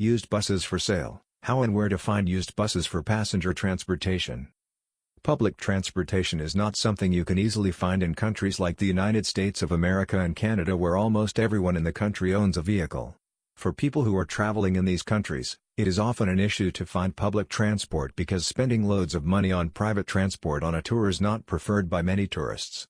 Used buses for sale, how and where to find used buses for passenger transportation. Public transportation is not something you can easily find in countries like the United States of America and Canada where almost everyone in the country owns a vehicle. For people who are traveling in these countries, it is often an issue to find public transport because spending loads of money on private transport on a tour is not preferred by many tourists.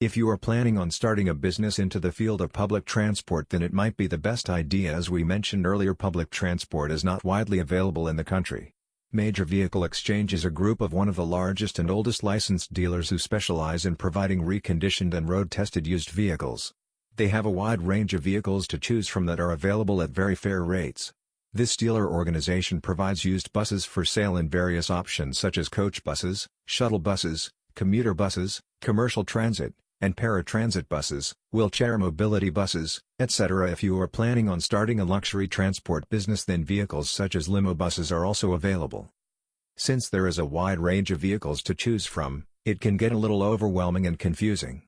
If you are planning on starting a business into the field of public transport then it might be the best idea as we mentioned earlier public transport is not widely available in the country. Major Vehicle Exchange is a group of one of the largest and oldest licensed dealers who specialize in providing reconditioned and road-tested used vehicles. They have a wide range of vehicles to choose from that are available at very fair rates. This dealer organization provides used buses for sale in various options such as coach buses, shuttle buses, commuter buses, commercial transit, and paratransit buses, wheelchair mobility buses, etc. If you are planning on starting a luxury transport business then vehicles such as limo buses are also available. Since there is a wide range of vehicles to choose from, it can get a little overwhelming and confusing.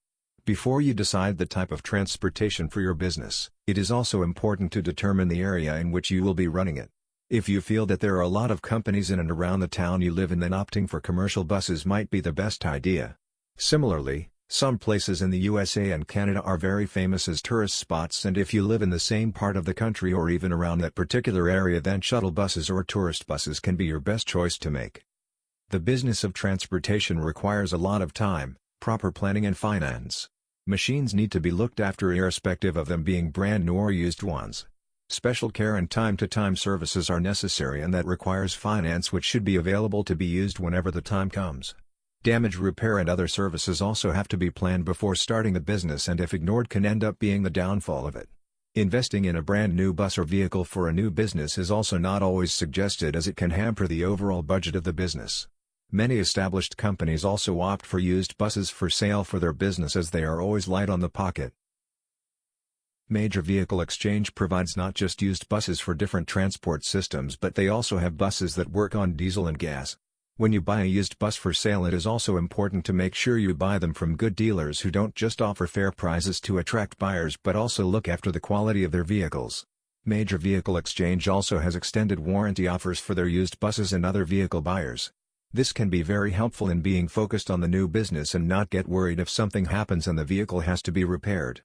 Before you decide the type of transportation for your business, it is also important to determine the area in which you will be running it. If you feel that there are a lot of companies in and around the town you live in then opting for commercial buses might be the best idea. Similarly, some places in the USA and Canada are very famous as tourist spots and if you live in the same part of the country or even around that particular area then shuttle buses or tourist buses can be your best choice to make. The business of transportation requires a lot of time, proper planning and finance. Machines need to be looked after irrespective of them being brand new or used ones. Special care and time-to-time -time services are necessary and that requires finance which should be available to be used whenever the time comes. Damage repair and other services also have to be planned before starting a business and if ignored can end up being the downfall of it. Investing in a brand new bus or vehicle for a new business is also not always suggested as it can hamper the overall budget of the business. Many established companies also opt for used buses for sale for their business as they are always light on the pocket. Major Vehicle Exchange provides not just used buses for different transport systems but they also have buses that work on diesel and gas. When you buy a used bus for sale it is also important to make sure you buy them from good dealers who don't just offer fair prices to attract buyers but also look after the quality of their vehicles. Major Vehicle Exchange also has extended warranty offers for their used buses and other vehicle buyers. This can be very helpful in being focused on the new business and not get worried if something happens and the vehicle has to be repaired.